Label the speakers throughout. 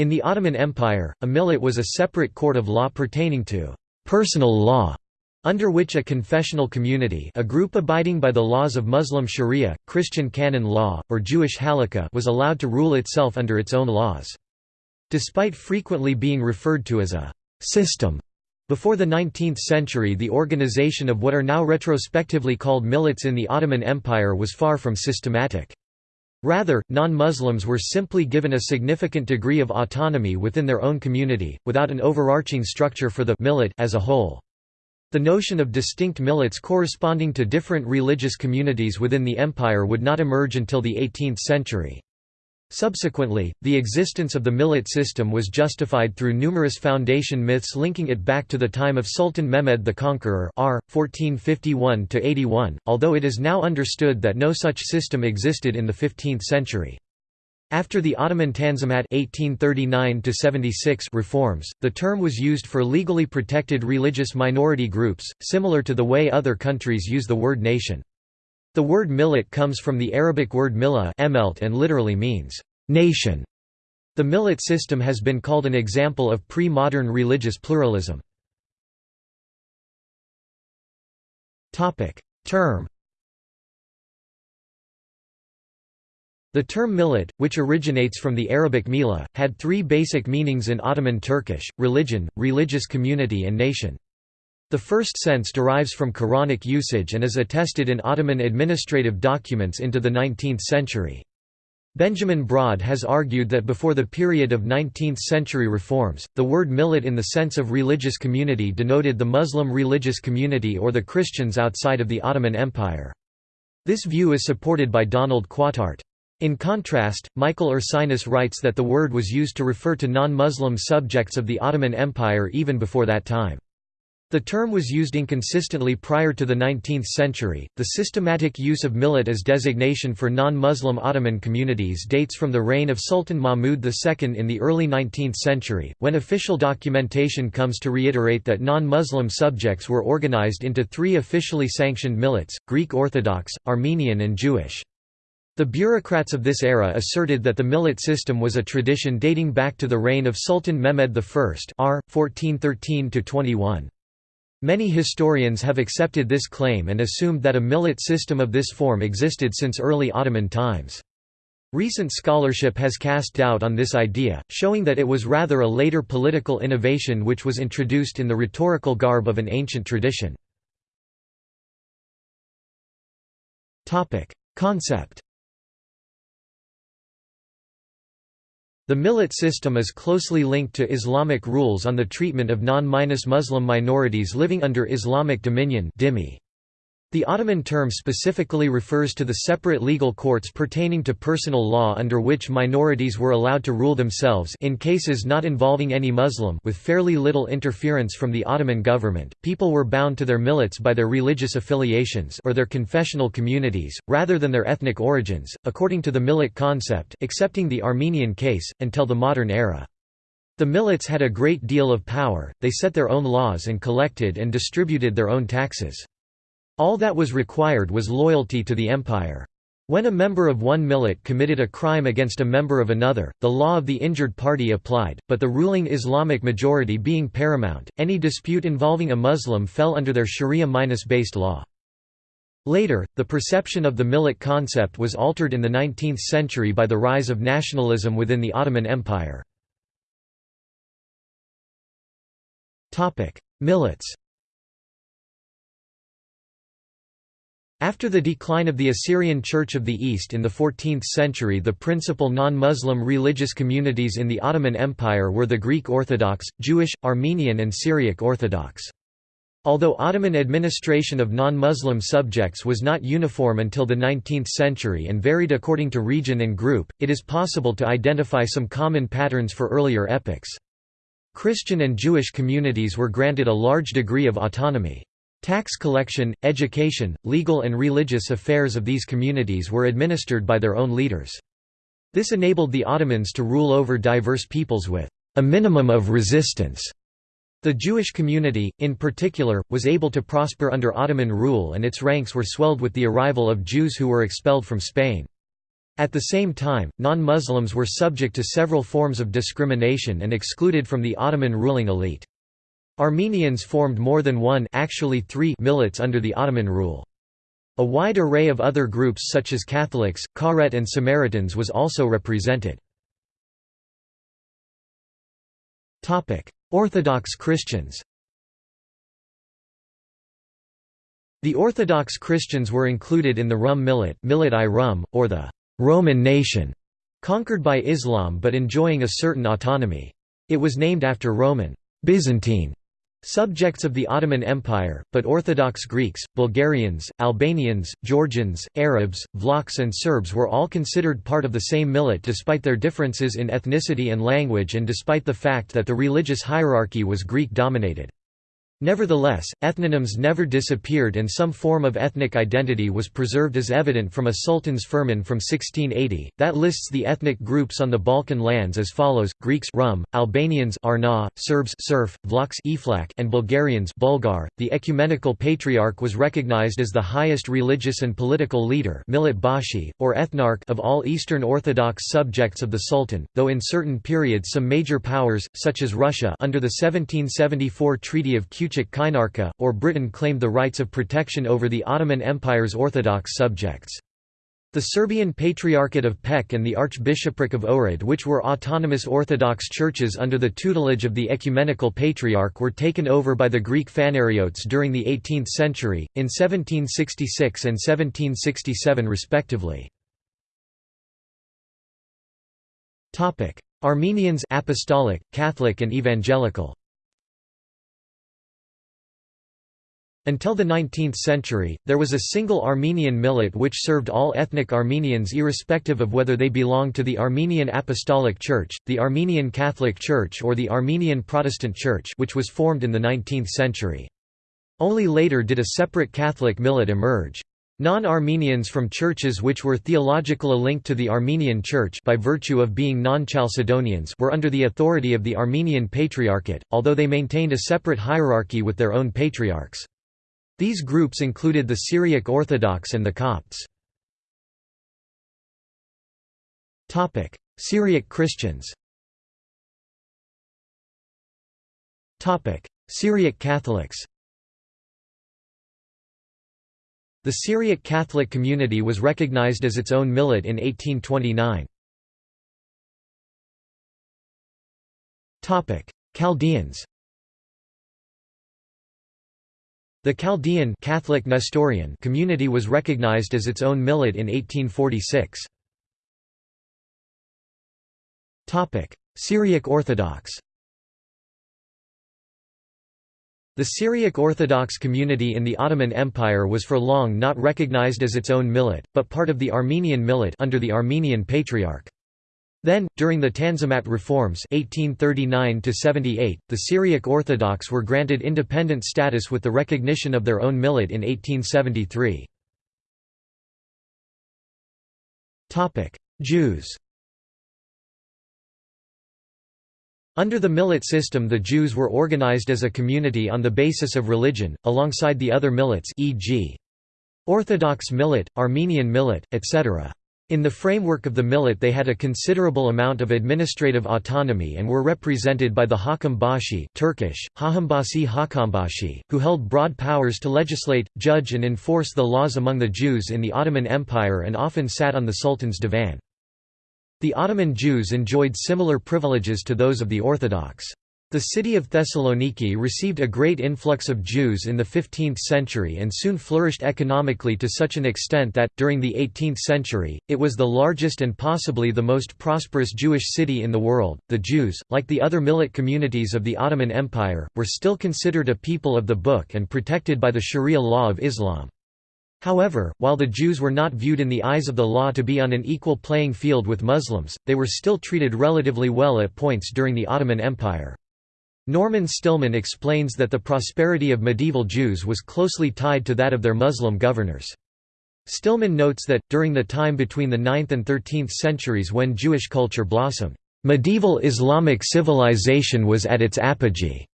Speaker 1: In the Ottoman Empire, a millet was a separate court of law pertaining to «personal law», under which a confessional community a group abiding by the laws of Muslim sharia, Christian canon law, or Jewish halakha was allowed to rule itself under its own laws. Despite frequently being referred to as a «system», before the 19th century the organization of what are now retrospectively called millets in the Ottoman Empire was far from systematic. Rather, non-Muslims were simply given a significant degree of autonomy within their own community, without an overarching structure for the millet as a whole. The notion of distinct millets corresponding to different religious communities within the empire would not emerge until the 18th century. Subsequently, the existence of the millet system was justified through numerous foundation myths linking it back to the time of Sultan Mehmed the Conqueror r. 1451–81, although it is now understood that no such system existed in the 15th century. After the Ottoman Tanzimat 1839 reforms, the term was used for legally protected religious minority groups, similar to the way other countries use the word nation. The word millet comes from the Arabic word millah and literally means, "...nation". The millet system has been called an example of pre-modern religious pluralism. Term The term millet, which originates from the Arabic mila, had three basic meanings in Ottoman Turkish, religion, religious community and nation. The first sense derives from Quranic usage and is attested in Ottoman administrative documents into the 19th century. Benjamin Braude has argued that before the period of 19th-century reforms, the word millet in the sense of religious community denoted the Muslim religious community or the Christians outside of the Ottoman Empire. This view is supported by Donald Quataert. In contrast, Michael Ursinus writes that the word was used to refer to non-Muslim subjects of the Ottoman Empire even before that time. The term was used inconsistently prior to the 19th century. The systematic use of millet as designation for non Muslim Ottoman communities dates from the reign of Sultan Mahmud II in the early 19th century, when official documentation comes to reiterate that non Muslim subjects were organized into three officially sanctioned millets Greek Orthodox, Armenian, and Jewish. The bureaucrats of this era asserted that the millet system was a tradition dating back to the reign of Sultan Mehmed I r. 1413 -21. Many historians have accepted this claim and assumed that a millet system of this form existed since early Ottoman times. Recent scholarship has cast doubt on this idea, showing that it was rather a later political innovation which was introduced in the rhetorical garb of an ancient tradition. Concept The millet system is closely linked to Islamic rules on the treatment of non-Muslim minorities living under Islamic dominion. The Ottoman term specifically refers to the separate legal courts pertaining to personal law under which minorities were allowed to rule themselves in cases not involving any Muslim with fairly little interference from the Ottoman government. People were bound to their millets by their religious affiliations or their confessional communities, rather than their ethnic origins, according to the millet concept excepting the Armenian case, until the modern era. The millets had a great deal of power, they set their own laws and collected and distributed their own taxes. All that was required was loyalty to the empire. When a member of one millet committed a crime against a member of another, the law of the injured party applied, but the ruling Islamic majority being paramount, any dispute involving a Muslim fell under their sharia-based law. Later, the perception of the millet concept was altered in the 19th century by the rise of nationalism within the Ottoman Empire. Millets After the decline of the Assyrian Church of the East in the 14th century the principal non-Muslim religious communities in the Ottoman Empire were the Greek Orthodox, Jewish, Armenian and Syriac Orthodox. Although Ottoman administration of non-Muslim subjects was not uniform until the 19th century and varied according to region and group, it is possible to identify some common patterns for earlier epochs. Christian and Jewish communities were granted a large degree of autonomy. Tax collection, education, legal and religious affairs of these communities were administered by their own leaders. This enabled the Ottomans to rule over diverse peoples with a minimum of resistance. The Jewish community, in particular, was able to prosper under Ottoman rule and its ranks were swelled with the arrival of Jews who were expelled from Spain. At the same time, non-Muslims were subject to several forms of discrimination and excluded from the Ottoman ruling elite. Armenians formed more than one actually three millets under the Ottoman rule. A wide array of other groups such as Catholics, Karet and Samaritans was also represented. Orthodox Christians The Orthodox Christians were included in the Rum millet, millet i Rum, or the Roman nation, conquered by Islam but enjoying a certain autonomy. It was named after Roman Byzantine Subjects of the Ottoman Empire, but Orthodox Greeks, Bulgarians, Albanians, Georgians, Arabs, Vlachs and Serbs were all considered part of the same millet despite their differences in ethnicity and language and despite the fact that the religious hierarchy was Greek-dominated. Nevertheless, ethnonyms never disappeared and some form of ethnic identity was preserved as evident from a sultan's firman from 1680, that lists the ethnic groups on the Balkan lands as follows, Greeks Rum, Albanians Arna, Serbs Serf, Vlachs Iflak, and Bulgarians Bulgar. .The ecumenical patriarch was recognized as the highest religious and political leader Bashi, or ethnarch of all Eastern Orthodox subjects of the Sultan, though in certain periods some major powers, such as Russia under the 1774 Treaty of Küçük or Britain claimed the rights of protection over the Ottoman Empire's Orthodox subjects. The Serbian Patriarchate of Pec and the Archbishopric of Ohrid which were autonomous Orthodox churches under the tutelage of the Ecumenical Patriarch were taken over by the Greek Phanariotes during the 18th century, in 1766 and 1767 respectively. Armenians Apostolic, Catholic and Evangelical Until the 19th century, there was a single Armenian millet which served all ethnic Armenians irrespective of whether they belonged to the Armenian Apostolic Church, the Armenian Catholic Church or the Armenian Protestant Church which was formed in the 19th century. Only later did a separate Catholic millet emerge. Non-Armenians from churches which were theologically linked to the Armenian Church by virtue of being non-Chalcedonians were under the authority of the Armenian Patriarchate, although they maintained a separate hierarchy with their own patriarchs. These groups included the Syriac Orthodox and the Copts. Syriac Christians. Syriac Catholics. The Syriac Catholic community was recognized as its own millet in 1829. Chaldeans The Chaldean Catholic Nestorian community was recognized as its own millet in 1846. Topic: Syriac Orthodox The Syriac Orthodox community in the Ottoman Empire was for long not recognized as its own millet, but part of the Armenian millet under the Armenian Patriarch. Then, during the Tanzimat reforms 1839 the Syriac Orthodox were granted independent status with the recognition of their own millet in 1873. Jews Under the millet system the Jews were organized as a community on the basis of religion, alongside the other millets e.g. Orthodox millet, Armenian millet, etc. In the framework of the millet they had a considerable amount of administrative autonomy and were represented by the Hakam Bashi Turkish, Hahambasi Hakambashi, who held broad powers to legislate, judge and enforce the laws among the Jews in the Ottoman Empire and often sat on the Sultan's divan. The Ottoman Jews enjoyed similar privileges to those of the Orthodox. The city of Thessaloniki received a great influx of Jews in the 15th century and soon flourished economically to such an extent that, during the 18th century, it was the largest and possibly the most prosperous Jewish city in the world. The Jews, like the other millet communities of the Ottoman Empire, were still considered a people of the book and protected by the Sharia law of Islam. However, while the Jews were not viewed in the eyes of the law to be on an equal playing field with Muslims, they were still treated relatively well at points during the Ottoman Empire. Norman Stillman explains that the prosperity of medieval Jews was closely tied to that of their Muslim governors. Stillman notes that, during the time between the 9th and 13th centuries when Jewish culture blossomed, "...medieval Islamic civilization was at its apogee."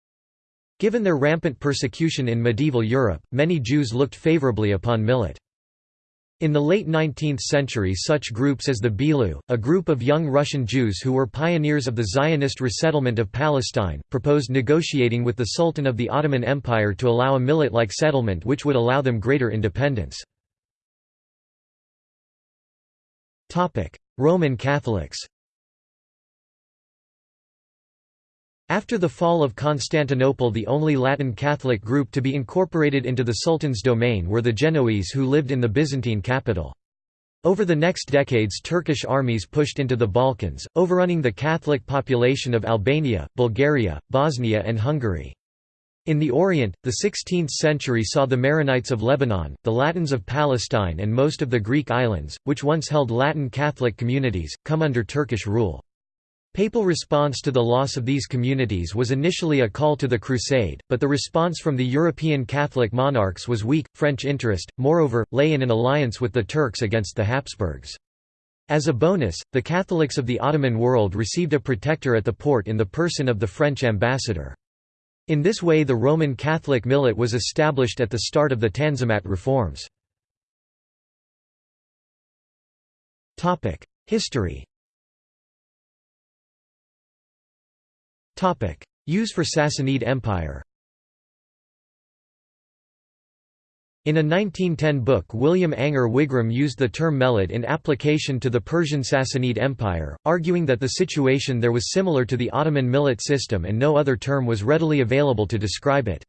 Speaker 1: Given their rampant persecution in medieval Europe, many Jews looked favorably upon millet. In the late 19th century such groups as the Bilu, a group of young Russian Jews who were pioneers of the Zionist resettlement of Palestine, proposed negotiating with the Sultan of the Ottoman Empire to allow a millet-like settlement which would allow them greater independence. Roman Catholics After the fall of Constantinople the only Latin Catholic group to be incorporated into the Sultan's domain were the Genoese who lived in the Byzantine capital. Over the next decades Turkish armies pushed into the Balkans, overrunning the Catholic population of Albania, Bulgaria, Bosnia and Hungary. In the Orient, the 16th century saw the Maronites of Lebanon, the Latins of Palestine and most of the Greek islands, which once held Latin Catholic communities, come under Turkish rule. Papal response to the loss of these communities was initially a call to the Crusade, but the response from the European Catholic monarchs was weak. French interest, moreover, lay in an alliance with the Turks against the Habsburgs. As a bonus, the Catholics of the Ottoman world received a protector at the port in the person of the French ambassador. In this way the Roman Catholic millet was established at the start of the Tanzimat reforms. History Use for Sassanid Empire In a 1910 book William Ainger Wigram used the term millet in application to the Persian Sassanid Empire, arguing that the situation there was similar to the Ottoman millet system and no other term was readily available to describe it.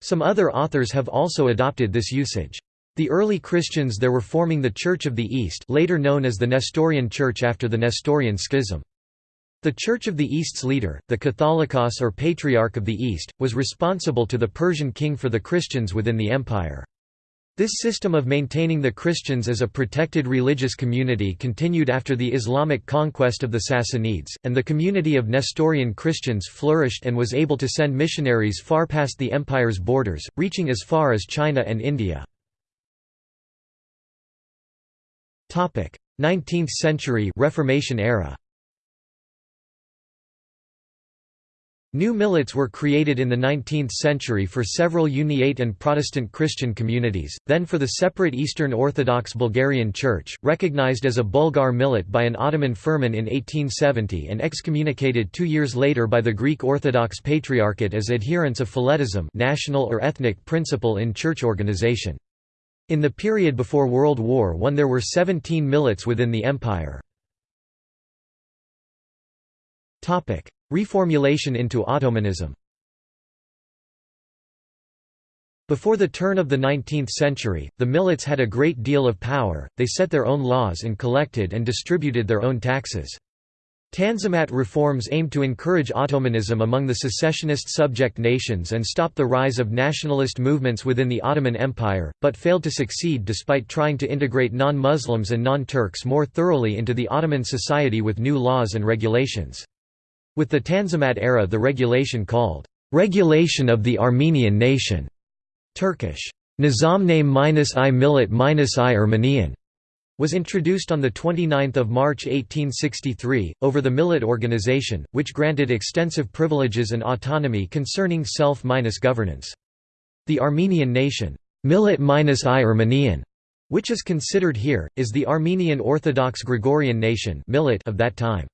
Speaker 1: Some other authors have also adopted this usage. The early Christians there were forming the Church of the East later known as the Nestorian Church after the Nestorian Schism. The Church of the East's leader, the Catholicos or Patriarch of the East, was responsible to the Persian king for the Christians within the empire. This system of maintaining the Christians as a protected religious community continued after the Islamic conquest of the Sassanids, and the community of Nestorian Christians flourished and was able to send missionaries far past the empire's borders, reaching as far as China and India. 19th century Reformation era New millets were created in the 19th century for several Uniate and Protestant Christian communities, then for the separate Eastern Orthodox Bulgarian Church, recognized as a Bulgar millet by an Ottoman firman in 1870 and excommunicated two years later by the Greek Orthodox Patriarchate as adherents of Phyletism national or ethnic principle in church organization. In the period before World War I there were 17 millets within the empire. Reformulation into Ottomanism Before the turn of the 19th century, the millets had a great deal of power, they set their own laws and collected and distributed their own taxes. Tanzimat reforms aimed to encourage Ottomanism among the secessionist subject nations and stop the rise of nationalist movements within the Ottoman Empire, but failed to succeed despite trying to integrate non-Muslims and non-Turks more thoroughly into the Ottoman society with new laws and regulations. With the Tanzimat era the regulation called, "'Regulation of the Armenian Nation' Turkish, Nizamname i Millet i Ermenian' was introduced on 29 March 1863, over the Millet organization, which granted extensive privileges and autonomy concerning self-governance. The Armenian nation, Millet i Ermenian, which is considered here, is the Armenian Orthodox Gregorian nation of that time.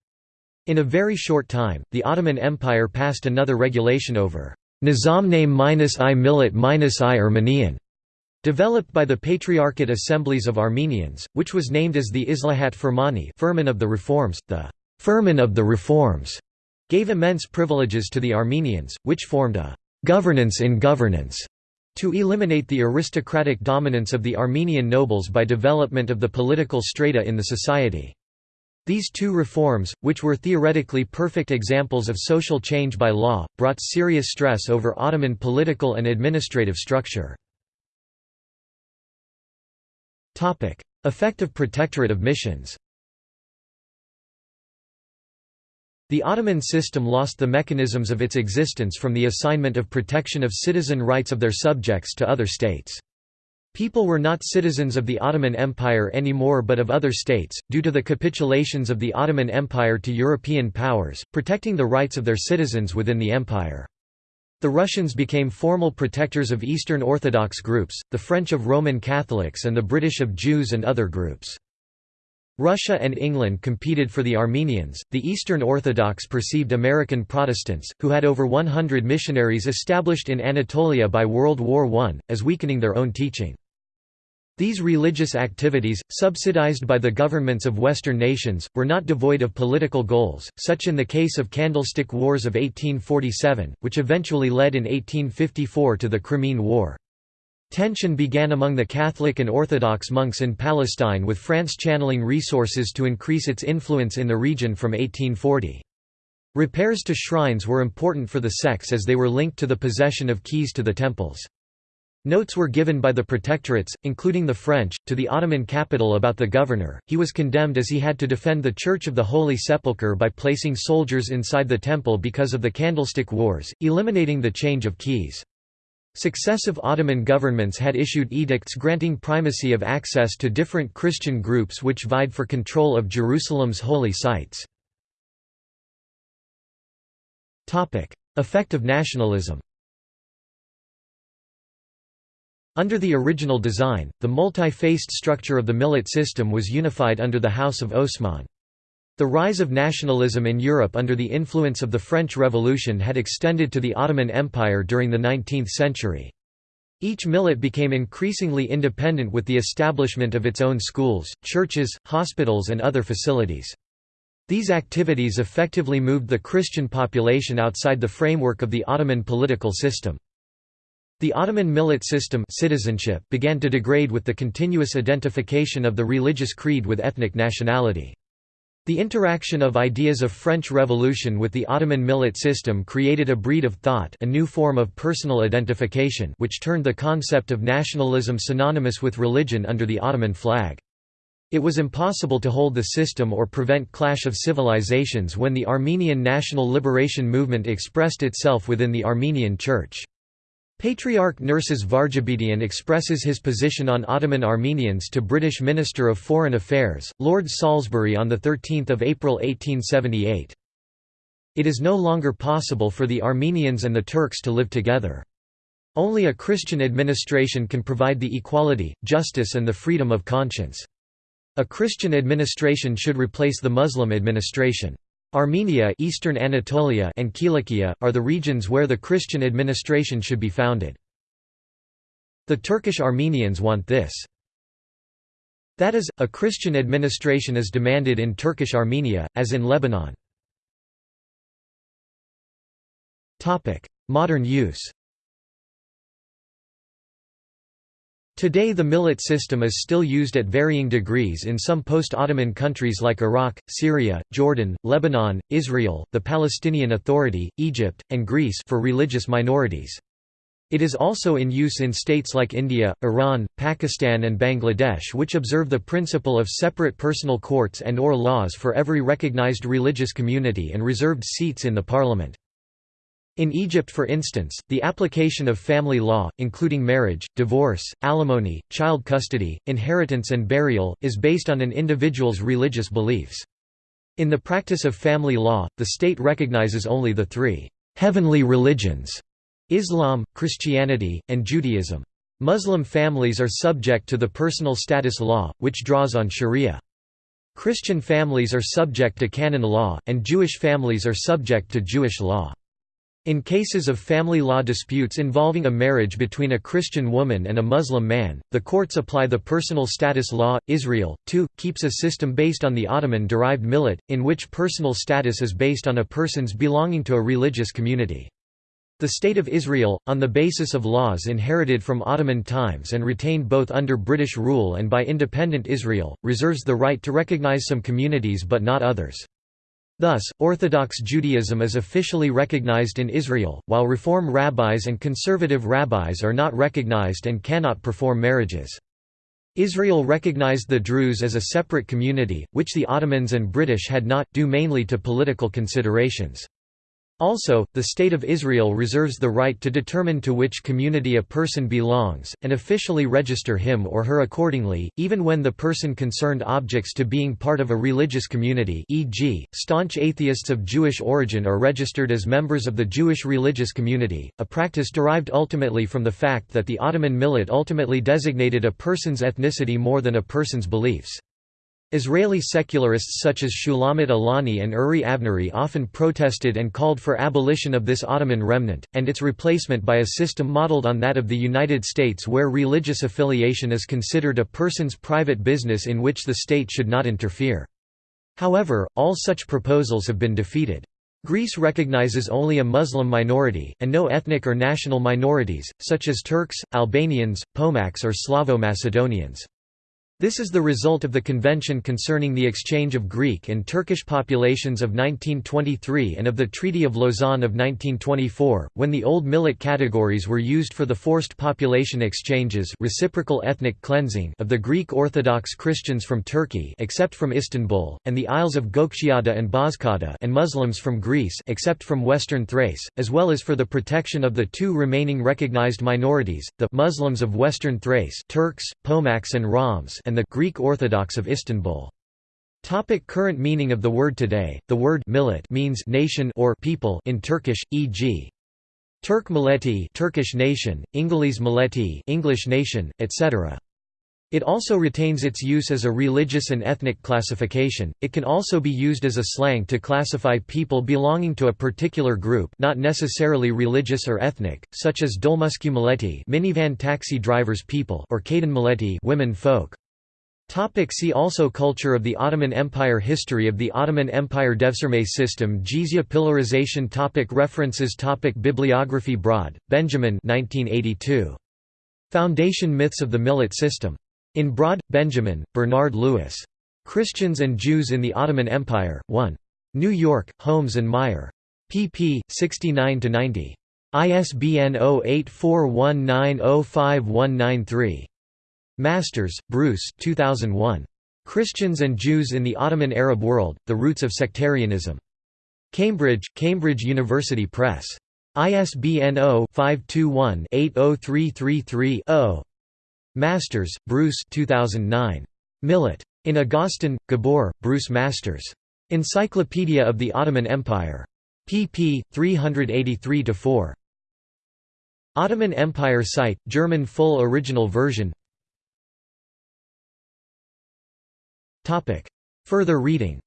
Speaker 1: In a very short time, the Ottoman Empire passed another regulation over Nizamname-i millet-i Armenian, developed by the Patriarchate Assemblies of Armenians, which was named as the Islahat Firmani Firman of the Reforms. The Firman of the Reforms gave immense privileges to the Armenians, which formed a governance in governance to eliminate the aristocratic dominance of the Armenian nobles by development of the political strata in the society. These two reforms, which were theoretically perfect examples of social change by law, brought serious stress over Ottoman political and administrative structure. Effective protectorate of missions The Ottoman system lost the mechanisms of its existence from the assignment of protection of citizen rights of their subjects to other states. People were not citizens of the Ottoman Empire anymore but of other states, due to the capitulations of the Ottoman Empire to European powers, protecting the rights of their citizens within the empire. The Russians became formal protectors of Eastern Orthodox groups, the French of Roman Catholics and the British of Jews and other groups. Russia and England competed for the Armenians. The Eastern Orthodox perceived American Protestants, who had over 100 missionaries established in Anatolia by World War I, as weakening their own teaching. These religious activities, subsidized by the governments of Western nations, were not devoid of political goals, such in the case of Candlestick Wars of 1847, which eventually led in 1854 to the Crimean War. Tension began among the Catholic and Orthodox monks in Palestine with France channeling resources to increase its influence in the region from 1840. Repairs to shrines were important for the sects as they were linked to the possession of keys to the temples. Notes were given by the protectorates, including the French, to the Ottoman capital about the governor. He was condemned as he had to defend the Church of the Holy Sepulchre by placing soldiers inside the temple because of the Candlestick Wars, eliminating the change of keys. Successive Ottoman governments had issued edicts granting primacy of access to different Christian groups which vied for control of Jerusalem's holy sites. Effect of nationalism Under the original design, the multi-faced structure of the millet system was unified under the House of Osman. The rise of nationalism in Europe under the influence of the French Revolution had extended to the Ottoman Empire during the 19th century. Each millet became increasingly independent with the establishment of its own schools, churches, hospitals and other facilities. These activities effectively moved the Christian population outside the framework of the Ottoman political system. The Ottoman millet system citizenship began to degrade with the continuous identification of the religious creed with ethnic nationality. The interaction of ideas of French Revolution with the Ottoman millet system created a breed of thought a new form of personal identification which turned the concept of nationalism synonymous with religion under the Ottoman flag. It was impossible to hold the system or prevent clash of civilizations when the Armenian national liberation movement expressed itself within the Armenian Church. Patriarch Nerses Varjabedian expresses his position on Ottoman Armenians to British Minister of Foreign Affairs, Lord Salisbury on 13 April 1878. It is no longer possible for the Armenians and the Turks to live together. Only a Christian administration can provide the equality, justice and the freedom of conscience. A Christian administration should replace the Muslim administration. Armenia Eastern Anatolia and Kilikia, are the regions where the Christian administration should be founded. The Turkish Armenians want this. That is, a Christian administration is demanded in Turkish Armenia, as in Lebanon. Modern use Today the millet system is still used at varying degrees in some post-Ottoman countries like Iraq, Syria, Jordan, Lebanon, Israel, the Palestinian Authority, Egypt, and Greece for religious minorities. It is also in use in states like India, Iran, Pakistan and Bangladesh which observe the principle of separate personal courts and or laws for every recognized religious community and reserved seats in the parliament. In Egypt for instance, the application of family law, including marriage, divorce, alimony, child custody, inheritance and burial, is based on an individual's religious beliefs. In the practice of family law, the state recognizes only the three «heavenly religions» Islam, Christianity, and Judaism. Muslim families are subject to the personal status law, which draws on sharia. Christian families are subject to canon law, and Jewish families are subject to Jewish law. In cases of family law disputes involving a marriage between a Christian woman and a Muslim man, the courts apply the personal status law. Israel, too, keeps a system based on the Ottoman derived millet, in which personal status is based on a person's belonging to a religious community. The State of Israel, on the basis of laws inherited from Ottoman times and retained both under British rule and by independent Israel, reserves the right to recognize some communities but not others. Thus, Orthodox Judaism is officially recognized in Israel, while Reform rabbis and conservative rabbis are not recognized and cannot perform marriages. Israel recognized the Druze as a separate community, which the Ottomans and British had not, due mainly to political considerations. Also, the State of Israel reserves the right to determine to which community a person belongs, and officially register him or her accordingly, even when the person concerned objects to being part of a religious community e.g., staunch atheists of Jewish origin are registered as members of the Jewish religious community, a practice derived ultimately from the fact that the Ottoman millet ultimately designated a person's ethnicity more than a person's beliefs. Israeli secularists such as Shulamit Aloni and Uri Avnery often protested and called for abolition of this Ottoman remnant, and its replacement by a system modeled on that of the United States where religious affiliation is considered a person's private business in which the state should not interfere. However, all such proposals have been defeated. Greece recognizes only a Muslim minority, and no ethnic or national minorities, such as Turks, Albanians, Pomaks or Slavo-Macedonians. This is the result of the Convention concerning the exchange of Greek and Turkish populations of 1923 and of the Treaty of Lausanne of 1924, when the old millet categories were used for the forced population exchanges reciprocal ethnic cleansing of the Greek Orthodox Christians from Turkey except from Istanbul, and the Isles of Gökçeada and Bozcaada and Muslims from Greece except from Western Thrace, as well as for the protection of the two remaining recognized minorities, the Muslims of Western Thrace Turks, Pomaks and Roms and the Greek Orthodox of Istanbul. Topic current meaning of the word today. The word millet means nation or people in Turkish, e.g. Turk milleti, Turkish nation, Ingiliz milleti, English nation, etc. It also retains its use as a religious and ethnic classification. It can also be used as a slang to classify people belonging to a particular group, not necessarily religious or ethnic, such as Dolmuski milleti, minivan taxi drivers people, or Kadın milleti, women folk. Topic see also Culture of the Ottoman Empire History of the Ottoman Empire Devşirme system Jizya pillarization topic References topic Bibliography Braude, Benjamin 1982. Foundation Myths of the Millet System. In Braude, Benjamin, Bernard Lewis. Christians and Jews in the Ottoman Empire, 1. New York, Holmes and Meier. pp. 69–90. ISBN 0841905193. Masters, Bruce 2001. Christians and Jews in the Ottoman Arab World, The Roots of Sectarianism. Cambridge, Cambridge University Press. ISBN 0-521-80333-0. Masters, Bruce 2009. Millet. In Agoston, Gabor, Bruce Masters. Encyclopedia of the Ottoman Empire. pp. 383–4. Ottoman Empire site, German full original version Further reading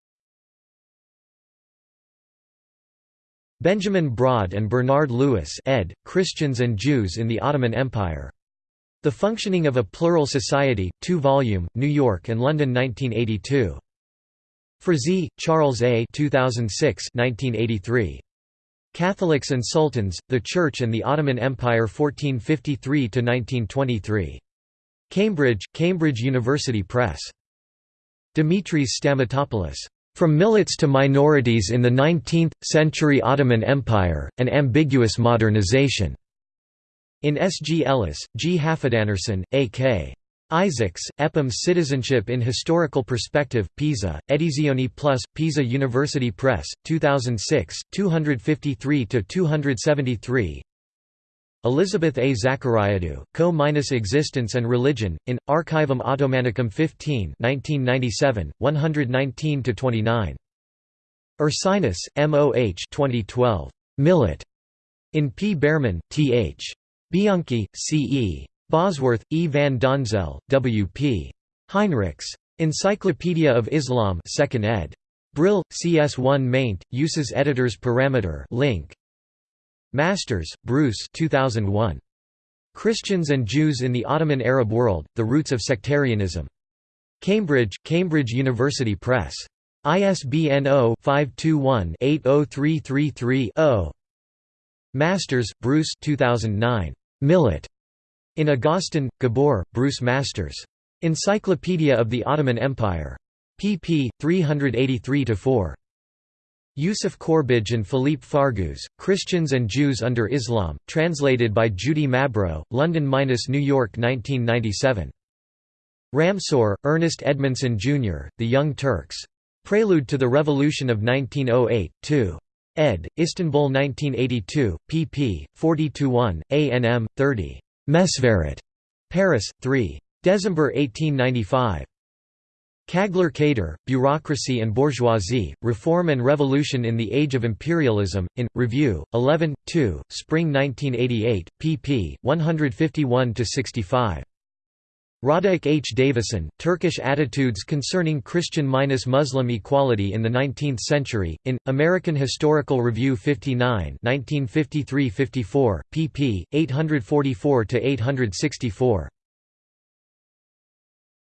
Speaker 1: Benjamin Braude and Bernard Lewis ed., Christians and Jews in the Ottoman Empire. The Functioning of a Plural Society, 2 volume, New York and London 1982. Frazee, Charles A. 2006 1983. Catholics and Sultans, The Church and the Ottoman Empire 1453–1923. Cambridge, Cambridge University Press. Dimitris Stamatopoulos. From Millets to Minorities in the 19th-Century Ottoman Empire, An Ambiguous Modernization. In S. G. Ellis, G. Hafedanarson, A. K. Isaacs, Epam Citizenship in Historical Perspective, Pisa, Edizioni Plus, Pisa University Press, 2006, 253–273 Elizabeth A. Zachariadou, Co-Existence and Religion, in, Archivum Ottomanicum 15 1997, 119–29. Ursinus, M. O. H. 2012. Millet. In P. Bearman, T. H. Bianchi, C. E. Bosworth, E. van Donzel, W. P. Heinrichs. Encyclopedia of Islam 2nd ed. Brill, CS1 maint, uses editors parameter link, Masters, Bruce 2001. Christians and Jews in the Ottoman Arab World, The Roots of Sectarianism. Cambridge, Cambridge University Press. ISBN 0-521-80333-0. Masters, Bruce 2009. Millet. In Agoston, Gabor, Bruce Masters. Encyclopedia of the Ottoman Empire. pp. 383–4. Youssef Courbage and Philippe Fargues, Christians and Jews under Islam, translated by Judy Mabro, London–New York 1997. Ramsaur, Ernest Edmondson, Jr., The Young Turks. Prelude to the Revolution of 1908, 2. ed., Istanbul 1982, pp. 40–1, ANM, 30. Messverit. Paris, 3. December 1895. Kagler Kader, Bureaucracy and Bourgeoisie, Reform and Revolution in the Age of Imperialism, in, Review, 11, 2, Spring 1988, pp. 151–65. Radek H. Davison, Turkish Attitudes Concerning Christian-Muslim Equality in the Nineteenth Century, in, American Historical Review 59 1953–54, pp. 844–864.